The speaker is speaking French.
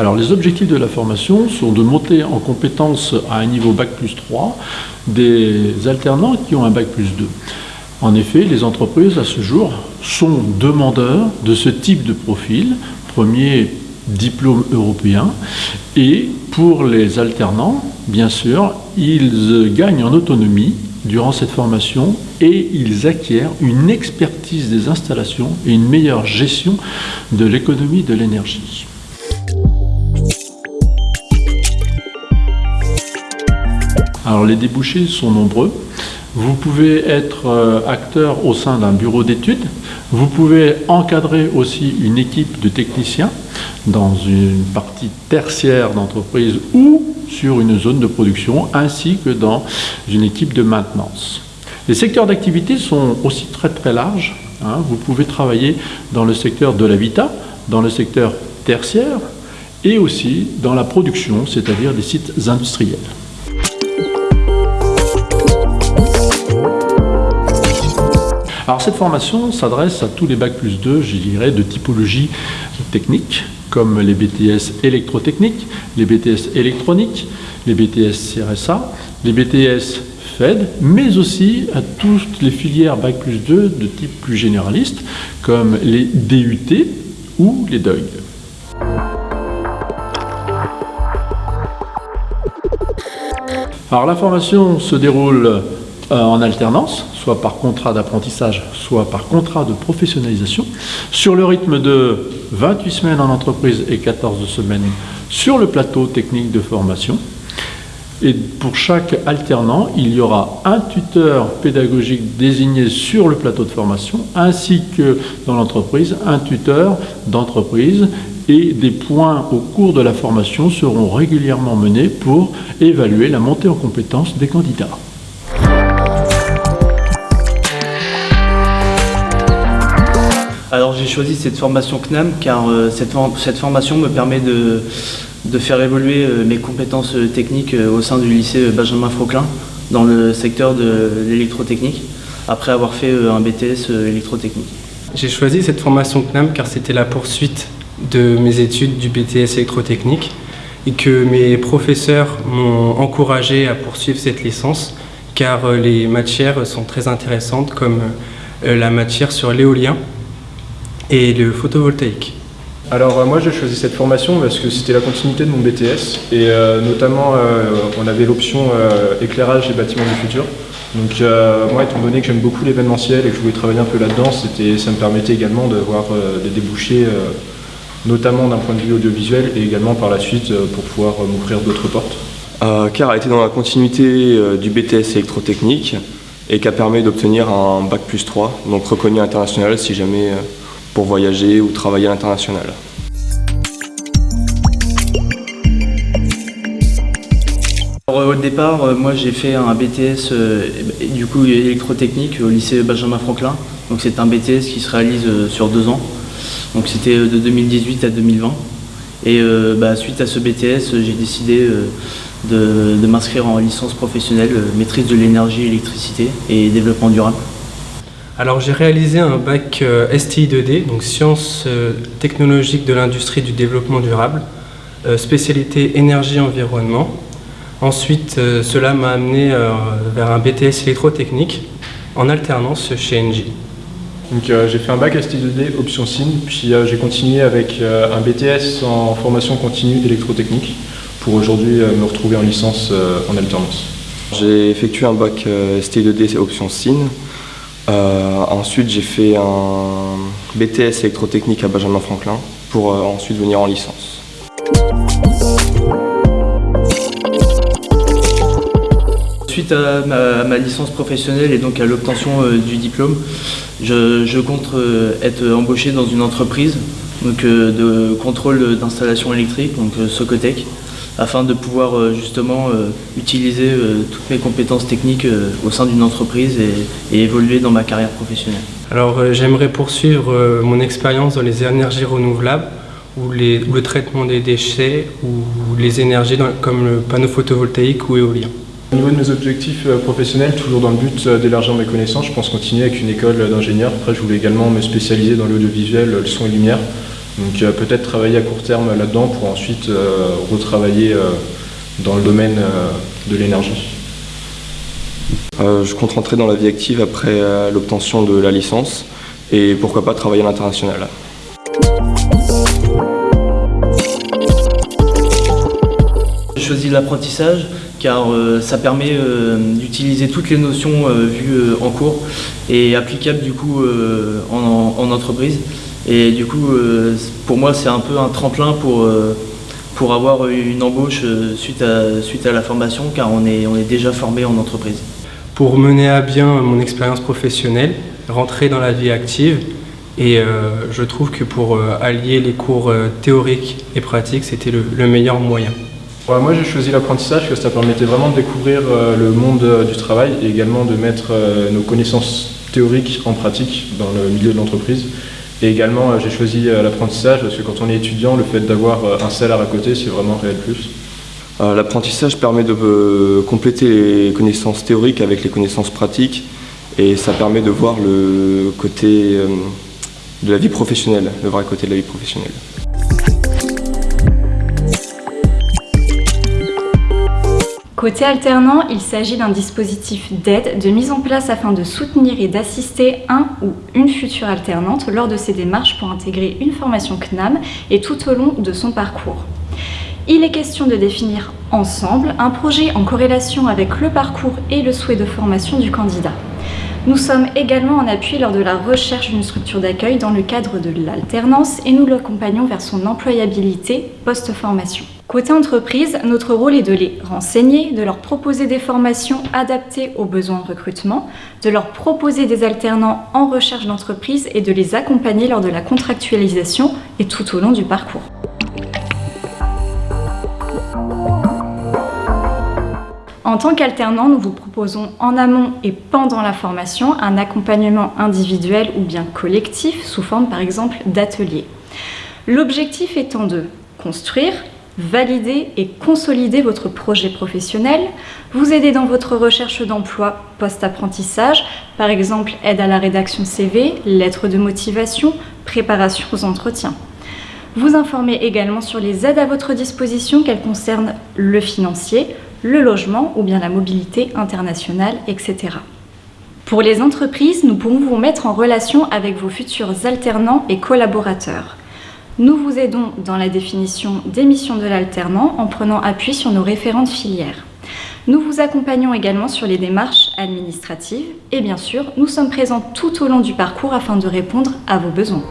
Alors les objectifs de la formation sont de monter en compétence à un niveau Bac plus 3 des alternants qui ont un Bac plus 2. En effet, les entreprises à ce jour sont demandeurs de ce type de profil, premier diplôme européen, et pour les alternants, bien sûr, ils gagnent en autonomie durant cette formation et ils acquièrent une expertise des installations et une meilleure gestion de l'économie de l'énergie. Alors les débouchés sont nombreux. Vous pouvez être euh, acteur au sein d'un bureau d'études. Vous pouvez encadrer aussi une équipe de techniciens dans une partie tertiaire d'entreprise ou sur une zone de production, ainsi que dans une équipe de maintenance. Les secteurs d'activité sont aussi très très larges. Hein. Vous pouvez travailler dans le secteur de l'habitat, dans le secteur tertiaire et aussi dans la production, c'est-à-dire des sites industriels. Alors cette formation s'adresse à tous les bacs plus 2, je dirais, de typologie technique, comme les BTS électrotechniques, les BTS électroniques, les BTS CRSA, les BTS FED, mais aussi à toutes les filières Bac plus 2 de type plus généraliste, comme les DUT ou les DOIG. Alors la formation se déroule en alternance, soit par contrat d'apprentissage, soit par contrat de professionnalisation, sur le rythme de 28 semaines en entreprise et 14 semaines sur le plateau technique de formation. Et pour chaque alternant, il y aura un tuteur pédagogique désigné sur le plateau de formation, ainsi que dans l'entreprise, un tuteur d'entreprise et des points au cours de la formation seront régulièrement menés pour évaluer la montée en compétences des candidats. Alors j'ai choisi cette formation CNAM car euh, cette, formation me permet de, faire évoluer euh, mes compétences euh, techniques au sein du lycée Benjamin Frauquelin dans le secteur de l'électrotechnique après avoir fait un BTS électrotechnique. J'ai choisi cette formation CNAM car c'était la poursuite de mes études du BTS électrotechnique et que mes professeurs m'ont encouragé à poursuivre cette licence car les matières sont très intéressantes comme la matière sur l'éolien et le photovoltaïque. Alors euh, moi j'ai choisi cette formation parce que c'était la continuité de mon BTS et euh, notamment euh, on avait l'option éclairage et bâtiments du futur. Donc moi étant donné que j'aime beaucoup l'événementiel et que je voulais travailler un peu là-dedans, ça me permettait également d'avoir des débouchés notamment d'un point de vue audiovisuel et également par la suite pour pouvoir m'ouvrir d'autres portes. car a été dans la continuité du BTS électrotechnique et qui a permis d'obtenir un bac plus 3, donc reconnu international si jamais pour voyager ou travailler à l'international. Au départ, euh, moi j'ai fait un BTS euh, du coup électrotechnique au lycée Benjamin Franklin. Donc c'est un BTS qui se réalise euh, sur deux ans. Donc c'était de 2018 à 2020. Et bah, suite à ce BTS, j'ai décidé de, de m'inscrire en licence professionnelle, maîtrise de l'énergie, électricité et développement durable. Alors j'ai réalisé un bac euh, STI2D, donc sciences euh, technologiques de l'industrie du développement durable, euh, spécialité énergie-environnement. Ensuite, cela m'a amené vers un BTS électrotechnique en alternance chez Engie. Donc j'ai fait un bac STI2D option SIN, puis j'ai continué avec un BTS en formation continue d'électrotechnique pour aujourd'hui me retrouver en licence en alternance. J'ai effectué un bac STI2D option SIN euh, ensuite, j'ai fait un BTS électrotechnique à Benjamin Franklin pour euh, ensuite venir en licence. Suite à ma, licence professionnelle et donc à l'obtention euh, du diplôme, je, compte être embauché dans une entreprise donc, de contrôle d'installation électrique, donc Socotec, afin de pouvoir euh, justement euh, utiliser euh, toutes mes compétences techniques au sein d'une entreprise et, évoluer dans ma carrière professionnelle. Alors j'aimerais poursuivre mon expérience dans les énergies renouvelables ou, le traitement des déchets ou les énergies comme le panneau photovoltaïque ou éolien. Au niveau de mes objectifs professionnels, toujours dans le but d'élargir mes connaissances, je pense continuer avec une école d'ingénieur. Après, je voulais également me spécialiser dans l'audiovisuel, le son et lumière. Donc peut-être travailler à court terme là-dedans pour ensuite retravailler dans le domaine de l'énergie. je compte rentrer dans la vie active après l'obtention de la licence et pourquoi pas travailler à l'international. J'ai choisi l'apprentissage car euh, ça permet euh, d'utiliser toutes les notions euh, vues en cours et applicables du coup en, entreprise. Et du coup, pour moi, c'est un peu un tremplin pour, pour avoir une embauche suite à, suite à la formation car on est, on est déjà formé en entreprise. Pour mener à bien mon expérience professionnelle, rentrer dans la vie active, et je trouve que pour allier les cours théoriques et pratiques, c'était le meilleur moyen moi j'ai choisi l'apprentissage parce que ça permettait vraiment de découvrir euh, le monde euh, du travail et également de mettre euh, nos connaissances théoriques en pratique dans le milieu de l'entreprise. Et également j'ai choisi l'apprentissage parce que quand on est étudiant, le fait d'avoir un salaire à côté, c'est vraiment un réel plus. L'apprentissage permet de compléter les connaissances théoriques avec les connaissances pratiques et ça permet de voir le côté de la vie professionnelle, le vrai côté de la vie professionnelle. Côté alternant, il s'agit d'un dispositif d'aide, de mise en place afin de soutenir et d'assister un ou une future alternante lors de ses démarches pour intégrer une formation CNAM et tout au long de son parcours. Il est question de définir ensemble un projet en corrélation avec le parcours et le souhait de formation du candidat. Nous sommes également en appui lors de la recherche d'une structure d'accueil dans le cadre de l'alternance et nous l'accompagnons vers son employabilité post-formation. Côté entreprise, notre rôle est de les renseigner, de leur proposer des formations adaptées aux besoins de recrutement, de leur proposer des alternants en recherche d'entreprise et de les accompagner lors de la contractualisation et tout au long du parcours. En tant qu'alternant, nous vous proposons en amont et pendant la formation un accompagnement individuel ou bien collectif sous forme par exemple d'ateliers. L'objectif étant de construire, valider et consolider votre projet professionnel, vous aider dans votre recherche d'emploi post-apprentissage, par exemple aide à la rédaction CV, lettres de motivation, préparation aux entretiens. Vous informer également sur les aides à votre disposition, qu'elles concernent le financier, le logement ou bien la mobilité internationale, etc. Pour les entreprises, nous pourrons vous mettre en relation avec vos futurs alternants et collaborateurs. Nous vous aidons dans la définition des missions de l'alternant en prenant appui sur nos référentes filières. Nous vous accompagnons également sur les démarches administratives et bien sûr, nous sommes présents tout au long du parcours afin de répondre à vos besoins.